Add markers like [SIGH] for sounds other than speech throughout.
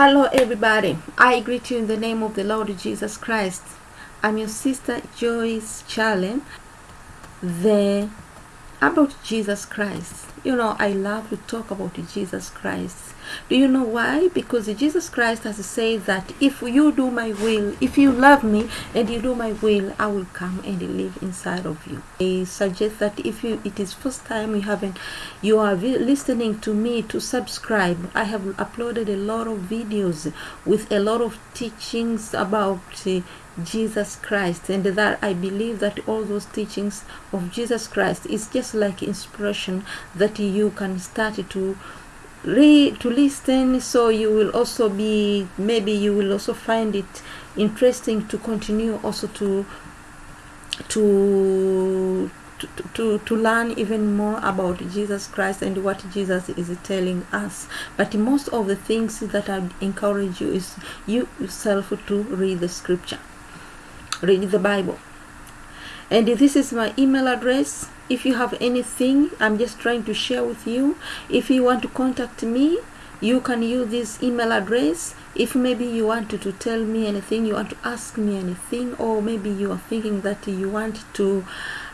Hello, everybody. I greet you in the name of the Lord Jesus Christ. I'm your sister Joyce Charlie. The about Jesus Christ. You know, I love to talk about Jesus Christ. Do you know why? Because Jesus Christ has said that if you do my will, if you love me and you do my will, I will come and live inside of you. I suggest that if you it is first time you haven't you are listening to me to subscribe. I have uploaded a lot of videos with a lot of teachings about uh, Jesus Christ and that I believe that all those teachings of Jesus Christ is just like inspiration that you can start to read to listen so you will also be maybe you will also find it interesting to continue also to to to, to, to learn even more about Jesus Christ and what Jesus is telling us. But most of the things that I encourage you is you yourself to read the scripture read the Bible. And this is my email address. If you have anything, I'm just trying to share with you. If you want to contact me, you can use this email address. If maybe you want to, to tell me anything, you want to ask me anything, or maybe you are thinking that you want to,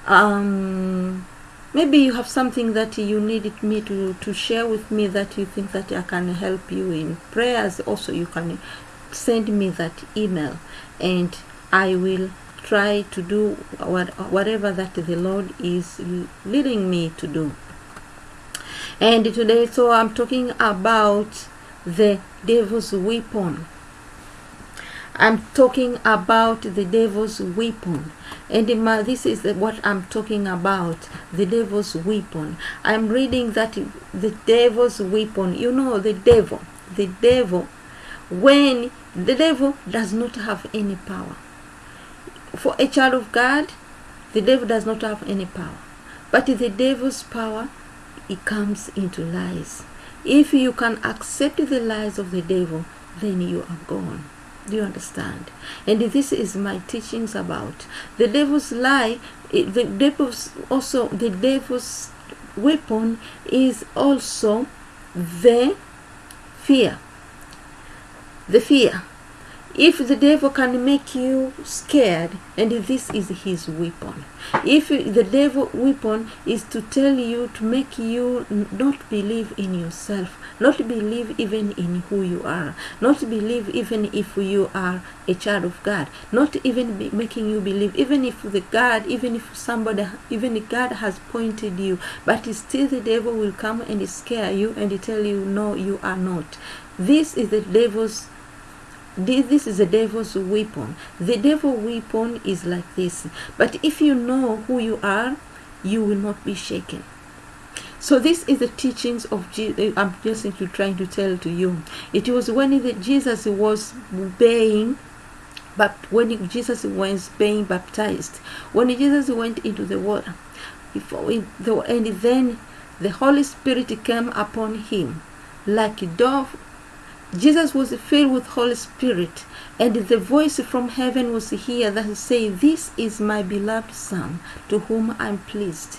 um, maybe you have something that you needed me to, to share with me that you think that I can help you in prayers, also you can send me that email and I will try to do what, whatever that the Lord is leading me to do. And today, so I'm talking about the devil's weapon. I'm talking about the devil's weapon. And my, this is what I'm talking about the devil's weapon. I'm reading that the devil's weapon, you know, the devil, the devil, when the devil does not have any power for a child of God, the devil does not have any power. But the devil's power, it comes into lies. If you can accept the lies of the devil, then you are gone. Do you understand? And this is my teachings about the devil's lie. The devil's also the devil's weapon is also the fear. The fear if the devil can make you scared and this is his weapon if the devil weapon is to tell you to make you not believe in yourself not believe even in who you are not believe even if you are a child of god not even making you believe even if the god even if somebody even god has pointed you but still the devil will come and scare you and tell you no you are not. This is the devil's this is the devil's weapon the devil weapon is like this but if you know who you are you will not be shaken so this is the teachings of Jesus. Eh, I'm just trying to tell to you. It was when the, Jesus was being, but when Jesus was being baptized, when Jesus went into the water, before and then the Holy Spirit came upon him like a dove Jesus was filled with Holy Spirit, and the voice from heaven was here that said, This is my beloved Son, to whom I'm pleased.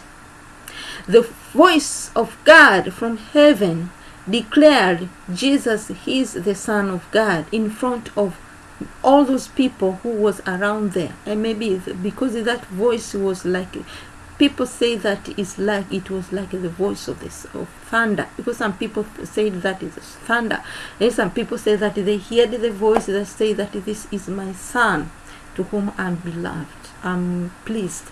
The voice of God from heaven declared Jesus is the Son of God in front of all those people who was around there and maybe because that voice was like people say that it's like it was like the voice of this of thunder. Because some people say that is thunder. And some people say that they heard the voice that say that this is my son to whom i'm beloved i'm pleased.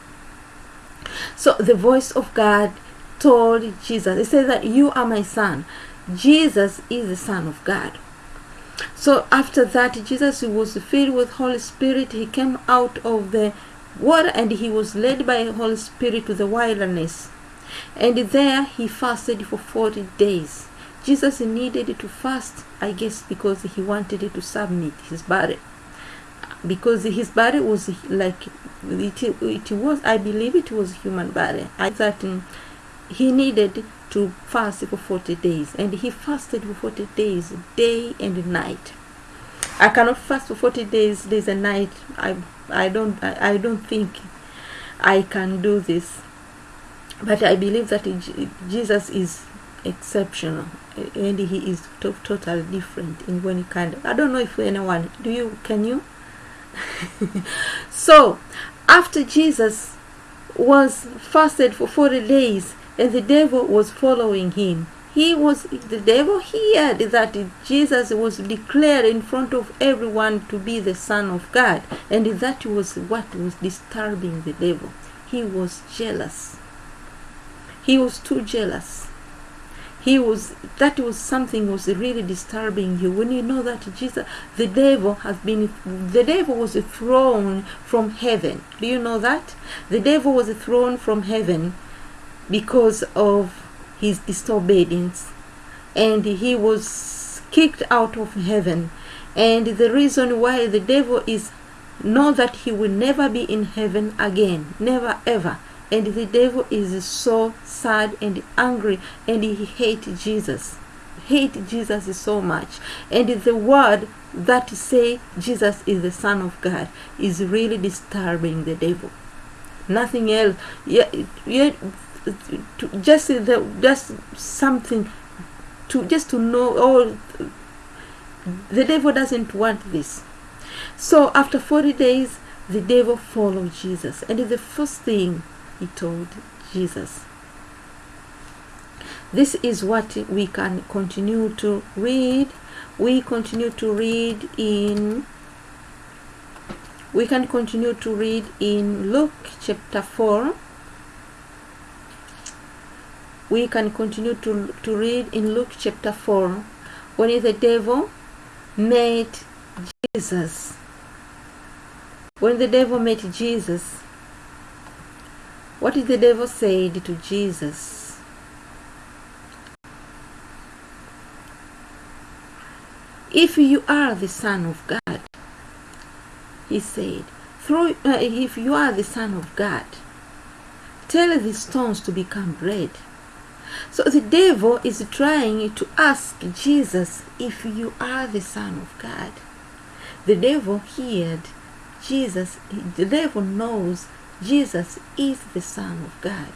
So the voice of god told jesus it says that you are my son. Jesus is the son of god. So after that jesus was filled with holy spirit. He came out of the water and he was led by the Holy Spirit to the wilderness. And there he fasted for 40 days. Jesus needed to fast, I guess, because he wanted to submit his body. Because his body was like, it, it was, I believe it was human body. I thought he needed to fast for 40 days. And he fasted for 40 days, day and night. I cannot fast for 40 days, days and night. I I don't I, I don't think I can do this. But I believe that Jesus is exceptional and he is to- totally different in when he kind i don't know if anyone do you can you [LAUGHS] so after jesus was fasted for 40 days and the devil was following him he was the devil heard that jesus was declared in front of everyone to be the son of god and that was what was disturbing the devil. He was jealous. He was too jealous. He was that was something was really disturbing you. When you know that jesus the devil has been the devil was thrown from heaven. Do you know that? The devil was thrown from heaven because of his disobedience. And he was kicked out of heaven. And the reason why the devil is know that he will never be in heaven again. Never ever. And the devil is so sad and angry. And he hate jesus. Hate jesus so much. And the word that say jesus is the son of god is really disturbing the devil. Nothing else. Yeah, yeah to just the just something to just to know oh the devil doesn't want this. So after 40 days the devil followed jesus. And the first thing he told jesus this is what we can continue to read. We continue to read in we can continue to read in luke chapter 4 we can continue to, to read in luke chapter 4 when the devil met jesus. When the devil met jesus what did the devil say to jesus? If you are the son of god he said through uh, if you are the son of god tell the stones to become bread so the devil is trying to ask jesus if you are the son of god. The devil heard jesus the devil knows jesus is the son of god.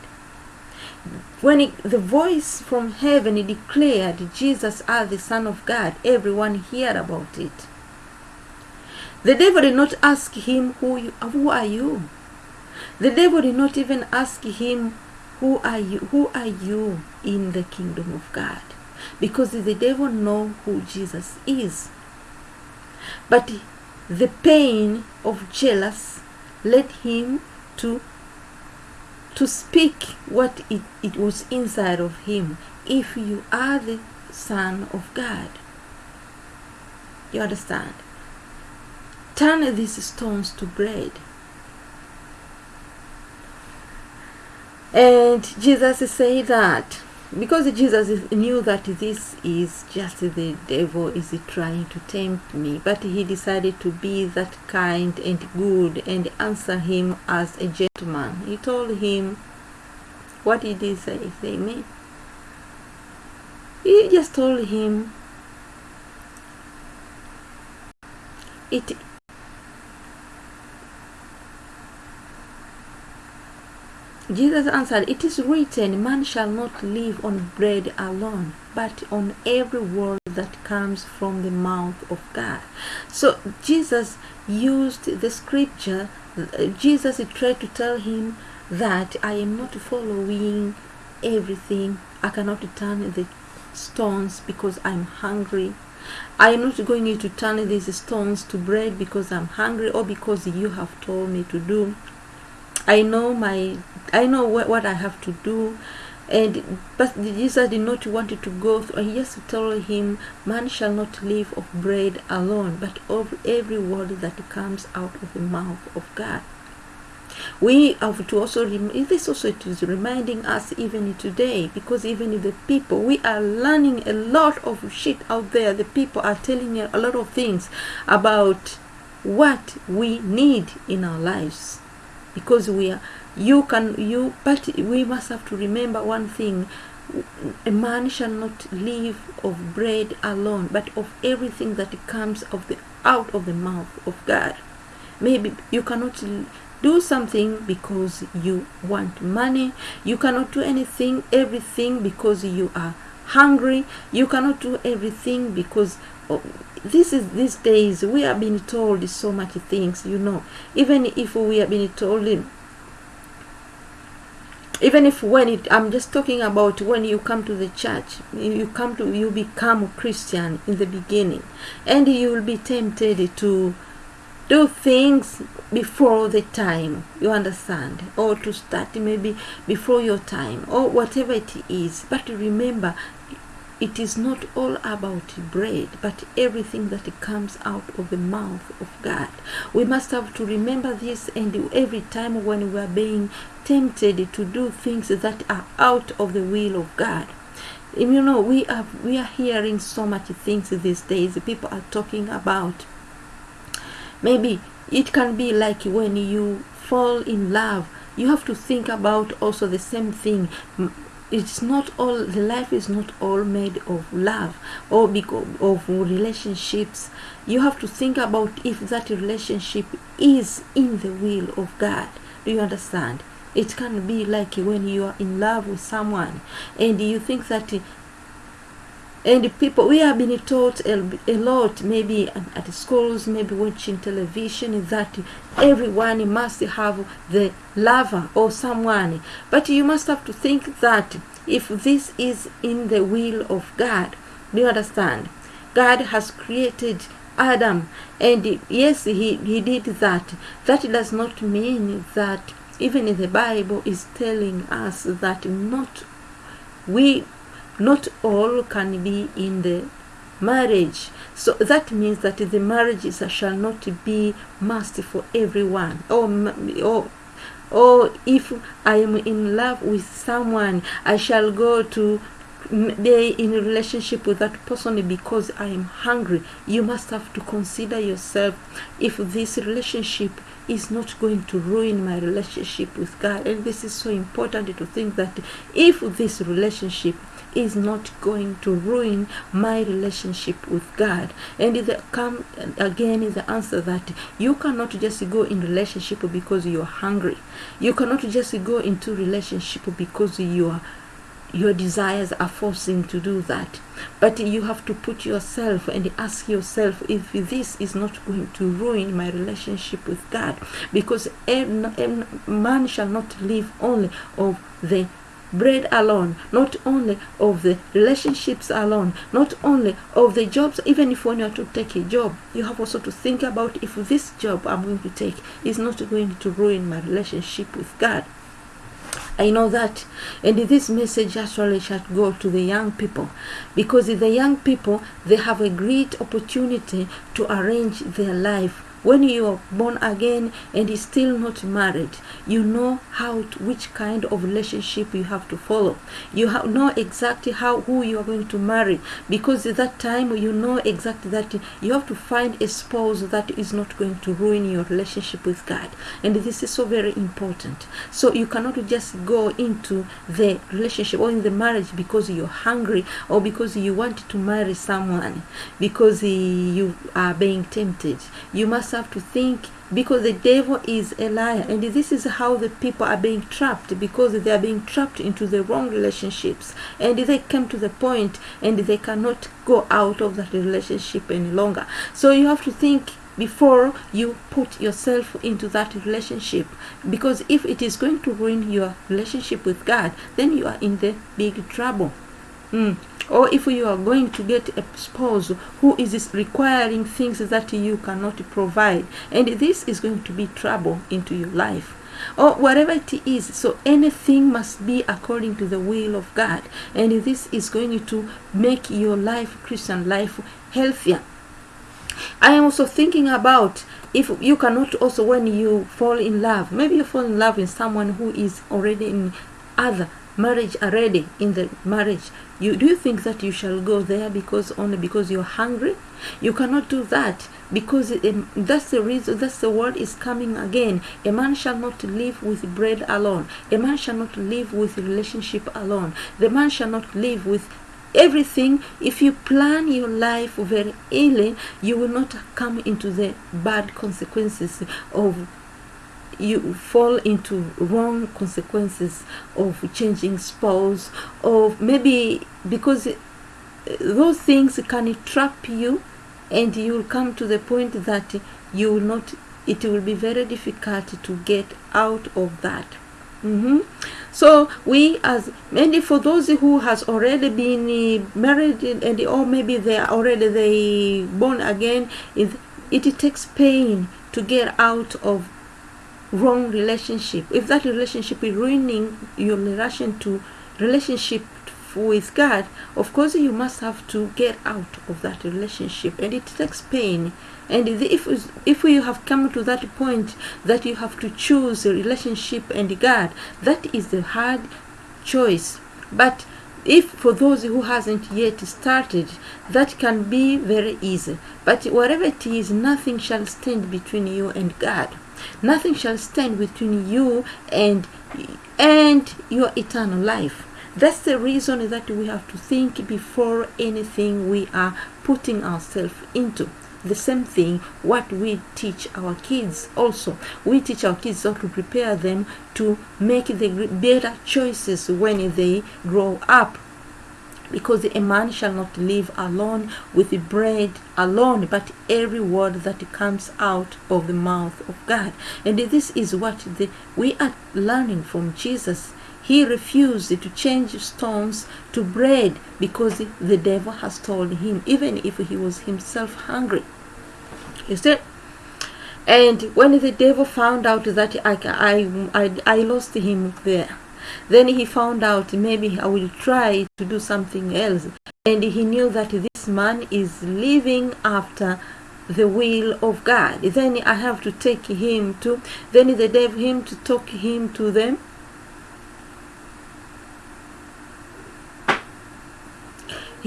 When it, the voice from heaven declared jesus as the son of god everyone heard about it. The devil did not ask him who you, who are you? The devil did not even ask him who are you? Who are you in the kingdom of god? Because the devil know who jesus is. But the pain of jealous led him to to speak what it, it was inside of him. If you are the son of god you understand? Turn these stones to bread and jesus said that because jesus knew that this is just the devil is trying to tempt me but he decided to be that kind and good and answer him as a gentleman. He told him what did he say say me he just told him it Jesus answered, It is written, Man shall not live on bread alone, but on every word that comes from the mouth of God. So Jesus used the scripture, Jesus tried to tell him that I am not following everything. I cannot turn the stones because I'm hungry. I am not going to turn these stones to bread because I'm hungry or because you have told me to do. I know my I know what, what I have to do. And but Jesus did not want to go through. He just told him man shall not live of bread alone but of every word that comes out of the mouth of God. We have to also this also it is reminding us even today because even the people we are learning a lot of shit out there. The people are telling you a lot of things about what we need in our lives because we are you can you but we must have to remember one thing. A man shall not live of bread alone but of everything that comes of the out of the mouth of god. Maybe you cannot do something because you want money. You cannot do anything everything because you are hungry. You cannot do everything because of, this is these days we have been told so much things you know. Even if we have been told even if when it i'm just talking about when you come to the church you come to you become a christian in the beginning and you will be tempted to do things before the time you understand? Or to start maybe before your time or whatever it is. But remember it is not all about bread, but everything that comes out of the mouth of God. We must have to remember this, and every time when we are being tempted to do things that are out of the will of God. You know, we are we are hearing so much things these days. People are talking about maybe it can be like when you fall in love you have to think about also the same thing it's not all the life is not all made of love or because of relationships. You have to think about if that relationship is in the will of god. Do you understand? It can be like when you are in love with someone and you think that and people we have been taught a, lot maybe at schools maybe watching television that everyone must have the lover or someone. But you must have to think that if this is in the will of god do you understand? God has created adam and yes he, he did that. That does not mean that even the bible is telling us that not we not all can be in the marriage. So that means that the marriages shall not be must for everyone. Oh, or or oh, or oh, if i am in love with someone i shall go to be in a relationship with that person because i am hungry. You must have to consider yourself if this relationship is not going to ruin my relationship with god. And this is so important to think that if this relationship is not going to ruin my relationship with God. And the come again is the answer that you cannot just go in relationship because you are hungry. You cannot just go into relationship because you are your desires are forcing to do that but you have to put yourself and ask yourself if this is not going to ruin my relationship with god because man shall not live only of the bread alone, not only of the relationships alone, not only of the jobs, even if when you are to take a job, you have also to think about if this job I'm going to take is not going to ruin my relationship with God. I know that. And this message actually shall go to the young people because the young people, they have a great opportunity to arrange their life when you are born again and is still not married you know how to, which kind of relationship you have to follow. You have, know exactly how who you are going to marry because at that time you know exactly that you have to find a spouse that is not going to ruin your relationship with god. And this is so very important. So you cannot just go into the relationship or in the marriage because you're hungry or because you want to marry someone because you are being tempted. You must have to think because the devil is a liar. And this is how the people are being trapped because they are being trapped into the wrong relationships. And they come to the point and they cannot go out of that relationship any longer. So you have to think before you put yourself into that relationship. Because if it is going to ruin your relationship with god then you are in the big trouble. Mm or if you are going to get a spouse who is requiring things that you cannot provide and this is going to be trouble into your life. Or whatever it is so anything must be according to the will of god. And this is going to make your life christian life healthier. I am also thinking about if you cannot also when you fall in love maybe you fall in love with someone who is already in other marriage already in the marriage you do you think that you shall go there because only because you're hungry? You cannot do that because um, that's the reason that's the word is coming again. A man shall not live with bread alone. A man shall not live with relationship alone. The man shall not live with everything. If you plan your life very early you will not come into the bad consequences of you fall into wrong consequences of changing spouse or maybe because those things can trap you and you will come to the point that you will not it will be very difficult to get out of that mm-hmm. so we as maybe for those who has already been married and or maybe they are already they born again it, it takes pain to get out of wrong relationship if that relationship is ruining your relation to relationship with God, of course you must have to get out of that relationship and it takes pain. And if, if you have come to that point that you have to choose a relationship and God, that is the hard choice. But if for those who hasn't yet started, that can be very easy. But whatever it is, nothing shall stand between you and God. Nothing shall stand between you and and your eternal life. That's the reason that we have to think before anything we are putting ourselves into. The same thing what we teach our kids also. We teach our kids how to prepare them to make the better choices when they grow up because a man shall not live alone with the bread alone, but every word that comes out of the mouth of God. And this is what the, we are learning from Jesus. He refused to change stones to bread because the devil has told him, even if he was himself hungry. You see? And when the devil found out that I, I, I, I lost him there, then he found out maybe I will try to do something else. And he knew that this man is living after the will of God. Then I have to take him to, then they gave him to talk him to them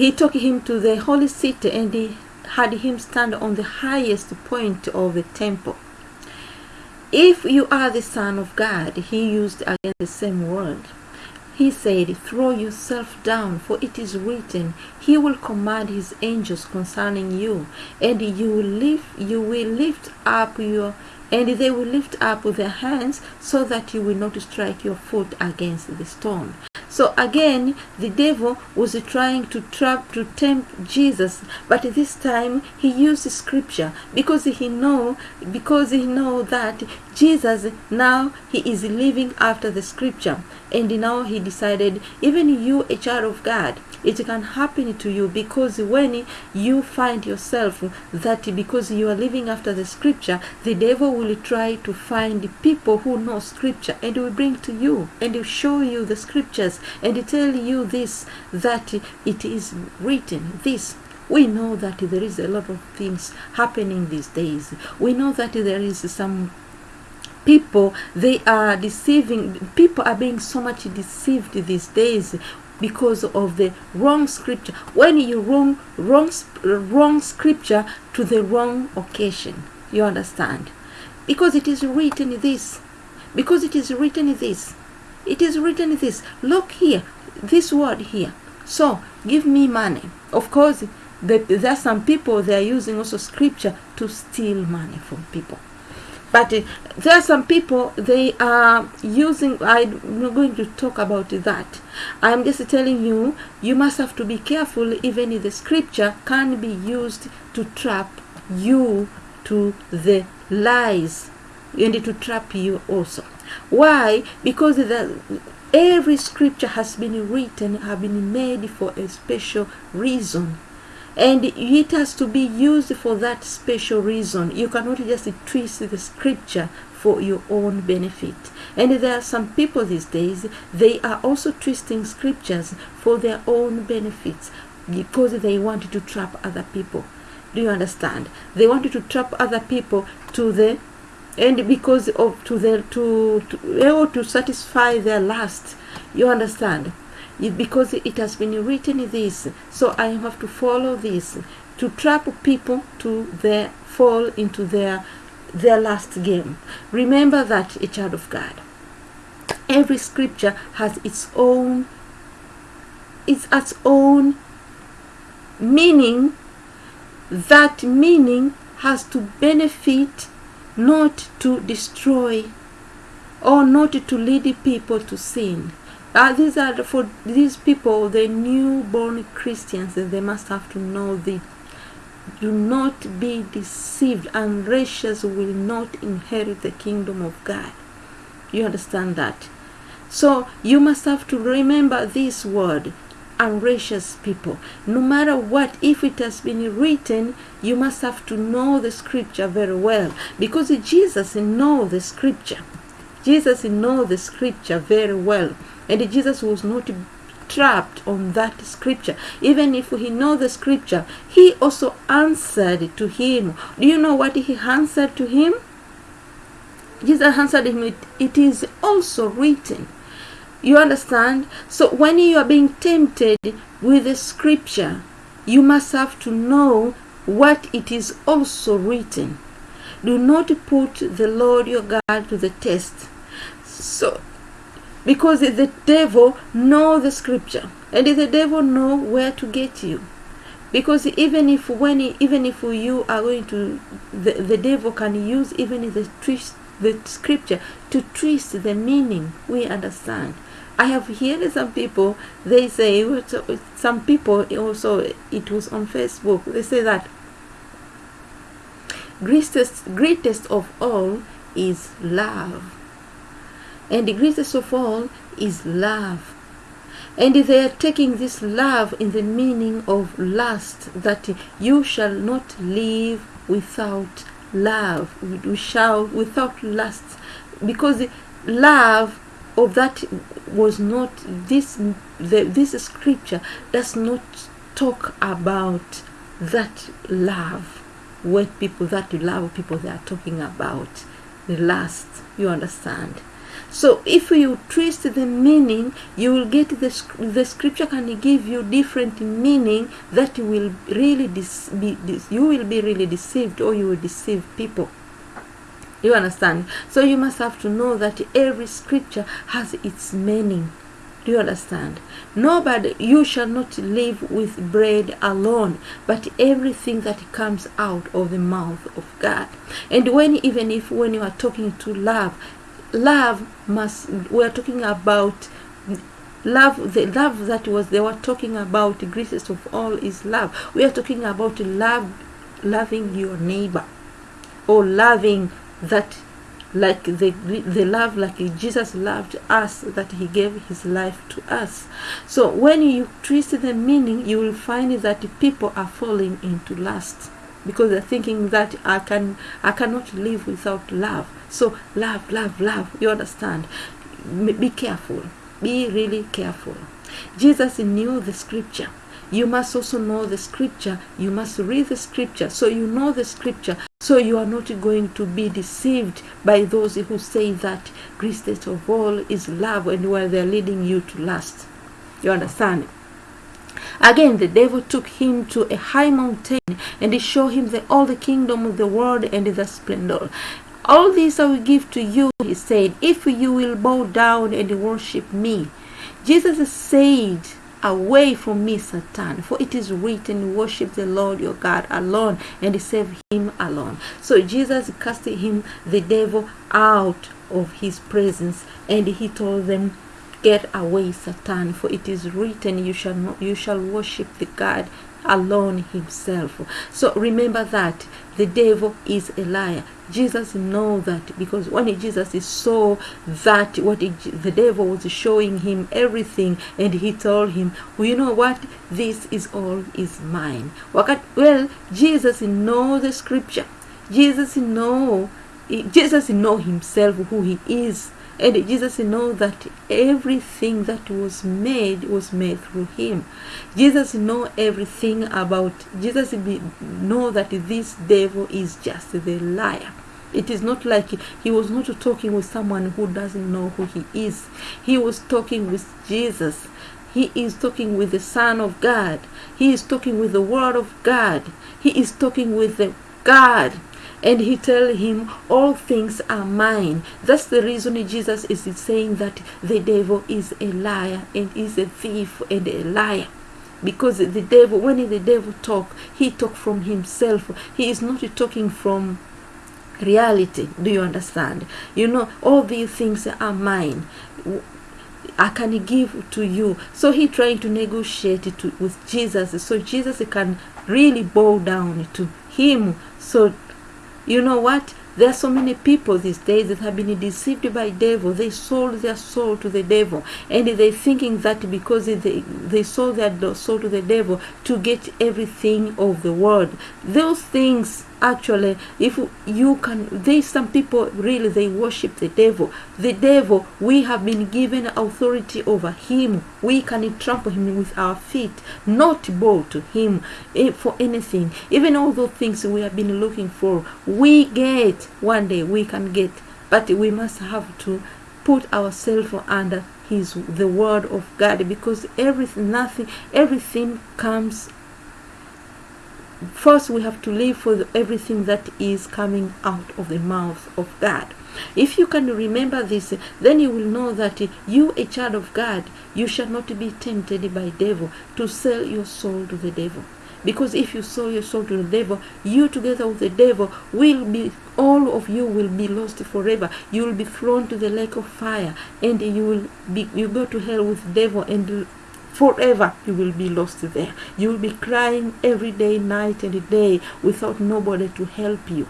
He took him to the holy city and he had him stand on the highest point of the temple. If you are the Son of God, he used again the same word. He said, Throw yourself down, for it is written, He will command His angels concerning you, and you will lift, you will lift up your and they will lift up their hands so that you will not strike your foot against the stone. So again, the devil was trying to trap to tempt Jesus, but this time he used scripture because he know because he know that Jesus now he is living after the scripture, and now he decided even you a child of God it can happen to you because when you find yourself that because you are living after the scripture the devil will try to find people who know scripture and will bring to you and will show you the scriptures and tell you this that it is written. This we know that there is a lot of things happening these days. We know that there is some people they are deceiving people are being so much deceived these days because of the wrong scripture. When you wrong wrong wrong scripture to the wrong occasion you understand? Because it is written this because it is written this it is written this. Look here this word here. So give me money. Of course there are some people they are using also scripture to steal money from people but uh, there are some people they are using i'm not going to talk about that. I'm just telling you you must have to be careful even if the scripture can be used to trap you to the lies and to trap you also. Why? Because the every scripture has been written have been made for a special reason and it has to be used for that special reason. You cannot just twist the scripture for your own benefit. And there are some people these days, they are also twisting scriptures for their own benefits because they want to trap other people. Do you understand? They want to trap other people to the and because of to the to to to satisfy their lust. You understand? Because it has been written this. So i have to follow this to trap people to their fall into their their last game. Remember that a child of god. Every scripture has its own its its own meaning. That meaning has to benefit not to destroy or not to lead people to sin. Uh, these are for these people, the newborn Christians, they must have to know the do not be deceived. Unrighteous will not inherit the kingdom of God. You understand that? So you must have to remember this word unrighteous people. No matter what, if it has been written, you must have to know the scripture very well because Jesus know the scripture. Jesus know the scripture very well, and Jesus was not trapped on that scripture. Even if he know the scripture, he also answered to him. Do you know what he answered to him? Jesus answered him, it, it is also written. You understand? So when you are being tempted with the scripture, you must have to know what it is also written. Do not put the Lord your God to the test. So because the devil know the scripture and the devil know where to get you because even if when even if you are going to the, the devil can use even the twist the scripture to twist the meaning we understand I have heard some people, they say, some people also, it was on Facebook, they say that greatest, greatest of all is love. And the greatest of all is love. And they are taking this love in the meaning of lust, that you shall not live without love. We shall without lust. Because love of that was not this the, this scripture does not talk about that love when people that love people they are talking about the last you understand so if you twist the meaning you will get the, the scripture can give you different meaning that will really be you will be really deceived or you will deceive people you understand? So you must have to know that every scripture has its meaning. Do you understand? Nobody, you shall not live with bread alone, but everything that comes out of the mouth of God. And when, even if when you are talking to love, love must, we are talking about love, the love that was, they were talking about, the greatest of all is love. We are talking about love, loving your neighbor or loving that like the the love like Jesus loved us that he gave his life to us so when you twist the meaning you will find that people are falling into lust because they're thinking that I can I cannot live without love so love love love you understand? Be careful. Be really careful. Jesus knew the scripture. You must also know the scripture. You must read the scripture. So you know the scripture. So you are not going to be deceived by those who say that greatest of all is love and where they're leading you to lust. You understand? Again, the devil took him to a high mountain and he showed him the, all the kingdom of the world and the splendor. All this I will give to you, he said, if you will bow down and worship me. Jesus said, Away from me, Satan, for it is written, Worship the Lord your God alone and serve him alone. So Jesus cast him, the devil, out of his presence, and he told them, Get away, Satan, for it is written, You shall not, you shall worship the God alone himself. So remember that the devil is a liar. Jesus know that because when Jesus saw that what the devil was showing him everything and he told him, well, you know what, this is all is mine. Well, Jesus know the scripture. Jesus know Jesus know himself who he is and Jesus know that everything that was made was made through him. Jesus know everything about, Jesus know that this devil is just the liar. It is not like he was not talking with someone who doesn't know who he is. He was talking with Jesus. He is talking with the Son of God. He is talking with the Word of God. He is talking with the God and he tell him all things are mine that's the reason jesus is saying that the devil is a liar and is a thief and a liar because the devil when the devil talk he talk from himself he is not talking from reality. Do you understand? You know, all these things are mine. I can give to you. So he trying to negotiate to, with Jesus, so Jesus can really bow down to him. So you know what? There are so many people these days that have been deceived by devil. They sold their soul to the devil, and they thinking that because they they sold their soul to the devil to get everything of the world. Those things actually if you can there's some people really they worship the devil. The devil we have been given authority over him. We can trample him with our feet. Not bow to him eh, for anything. Even all those things we have been looking for we get one day we can get. But we must have to put ourselves under his the word of god because everything nothing everything comes first we have to live for the, everything that is coming out of the mouth of God. If you can remember this, then you will know that you, a child of God, you shall not be tempted by devil to sell your soul to the devil. Because if you sell your soul to the devil, you together with the devil will be, all of you will be lost forever. You will be thrown to the lake of fire, and you will be, you go to hell with devil and forever you will be lost there. You will be crying every day night and day without nobody to help you.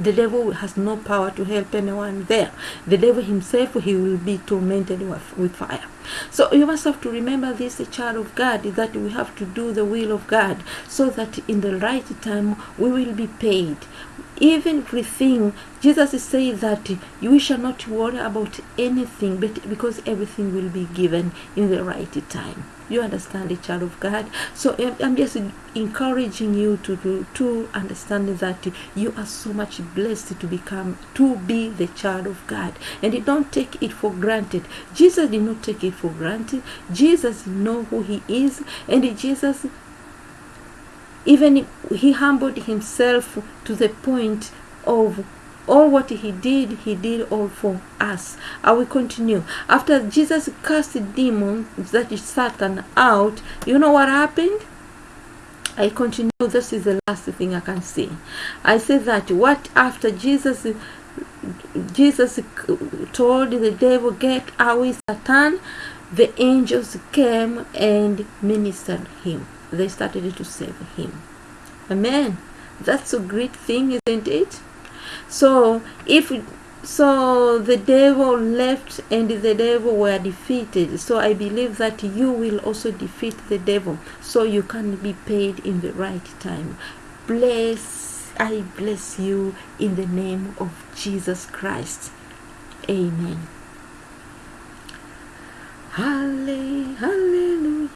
The devil has no power to help anyone there. The devil himself he will be tormented with, with fire. So you must have to remember this child of god that we have to do the will of god so that in the right time we will be paid even everything jesus saying that you shall not worry about anything but because everything will be given in the right time. You understand the child of god? So i'm just encouraging you to to, to understand that you are so much blessed to become to be the child of god. And you don't take it for granted. Jesus did not take it for granted. Jesus know who he is. And jesus even he humbled himself to the point of all what he did, he did all for us. I will continue. After Jesus cast the demon, that is Satan, out, you know what happened? I continue. This is the last thing I can say. I say that what after Jesus Jesus told the devil, Get away, Satan, the angels came and ministered him they started to save him. Amen. That's a great thing, isn't it? So if so the devil left and the devil were defeated so i believe that you will also defeat the devil so you can be paid in the right time bless i bless you in the name of jesus christ amen hallelujah